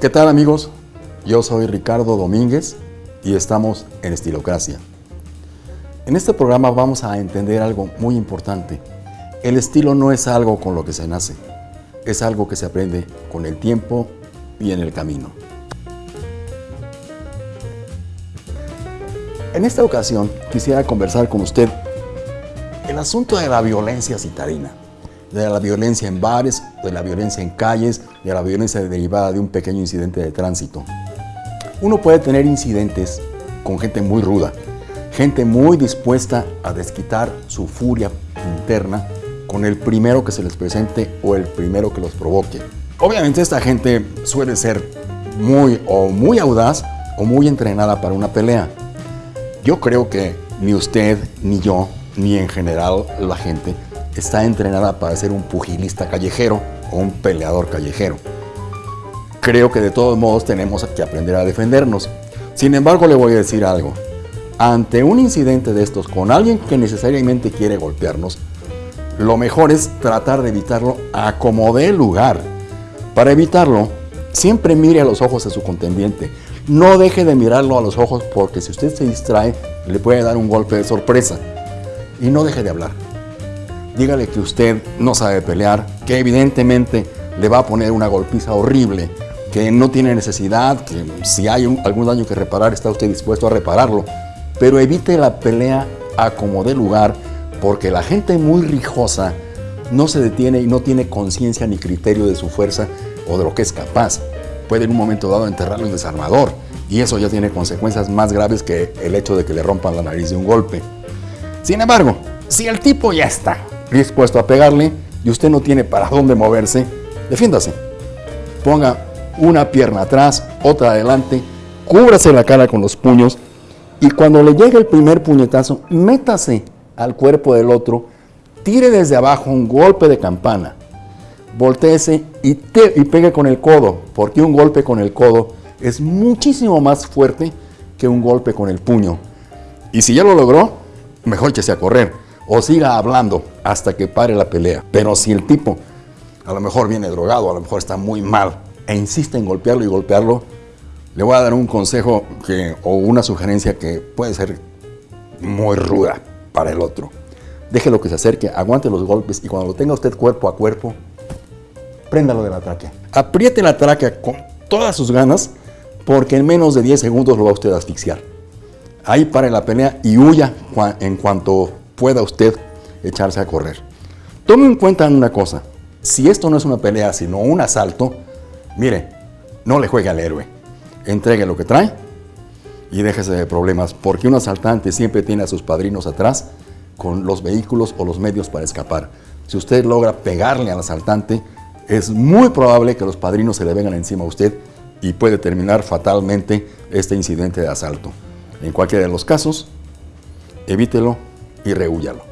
¿Qué tal amigos? Yo soy Ricardo Domínguez y estamos en Estilocracia. En este programa vamos a entender algo muy importante. El estilo no es algo con lo que se nace, es algo que se aprende con el tiempo y en el camino. En esta ocasión quisiera conversar con usted el asunto de la violencia citarina de la violencia en bares, de la violencia en calles, de la violencia derivada de un pequeño incidente de tránsito. Uno puede tener incidentes con gente muy ruda, gente muy dispuesta a desquitar su furia interna con el primero que se les presente o el primero que los provoque. Obviamente esta gente suele ser muy o muy audaz o muy entrenada para una pelea. Yo creo que ni usted, ni yo, ni en general la gente está entrenada para ser un pugilista callejero o un peleador callejero. Creo que de todos modos tenemos que aprender a defendernos. Sin embargo, le voy a decir algo. Ante un incidente de estos con alguien que necesariamente quiere golpearnos, lo mejor es tratar de evitarlo a como dé lugar. Para evitarlo, siempre mire a los ojos a su contendiente. No deje de mirarlo a los ojos porque si usted se distrae, le puede dar un golpe de sorpresa. Y no deje de hablar dígale que usted no sabe pelear, que evidentemente le va a poner una golpiza horrible, que no tiene necesidad, que si hay algún daño que reparar está usted dispuesto a repararlo, pero evite la pelea a como dé lugar, porque la gente muy rijosa no se detiene y no tiene conciencia ni criterio de su fuerza o de lo que es capaz. Puede en un momento dado enterrarlo en desarmador y eso ya tiene consecuencias más graves que el hecho de que le rompan la nariz de un golpe. Sin embargo, si el tipo ya está dispuesto a pegarle y usted no tiene para dónde moverse, defiéndase. Ponga una pierna atrás, otra adelante, cúbrase la cara con los puños y cuando le llegue el primer puñetazo, métase al cuerpo del otro, tire desde abajo un golpe de campana, volteese y, y pegue con el codo, porque un golpe con el codo es muchísimo más fuerte que un golpe con el puño. Y si ya lo logró, mejor échese a correr o siga hablando hasta que pare la pelea. Pero si el tipo a lo mejor viene drogado, a lo mejor está muy mal e insiste en golpearlo y golpearlo, le voy a dar un consejo que, o una sugerencia que puede ser muy ruda para el otro. Déjelo que se acerque, aguante los golpes y cuando lo tenga usted cuerpo a cuerpo, préndalo de la tráquea. Apriete la tráquea con todas sus ganas porque en menos de 10 segundos lo va usted a asfixiar. Ahí pare la pelea y huya en cuanto pueda usted echarse a correr. Tome en cuenta una cosa, si esto no es una pelea sino un asalto, mire, no le juegue al héroe, entregue lo que trae y déjese de problemas, porque un asaltante siempre tiene a sus padrinos atrás con los vehículos o los medios para escapar. Si usted logra pegarle al asaltante, es muy probable que los padrinos se le vengan encima a usted y puede terminar fatalmente este incidente de asalto. En cualquiera de los casos, evítelo y rehúyalo.